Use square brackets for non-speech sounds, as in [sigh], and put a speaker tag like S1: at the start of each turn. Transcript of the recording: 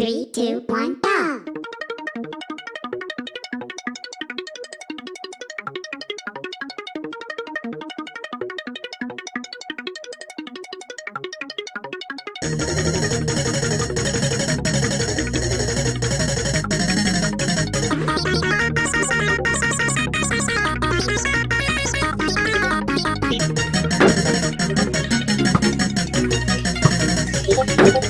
S1: Three, two, one, go! [laughs]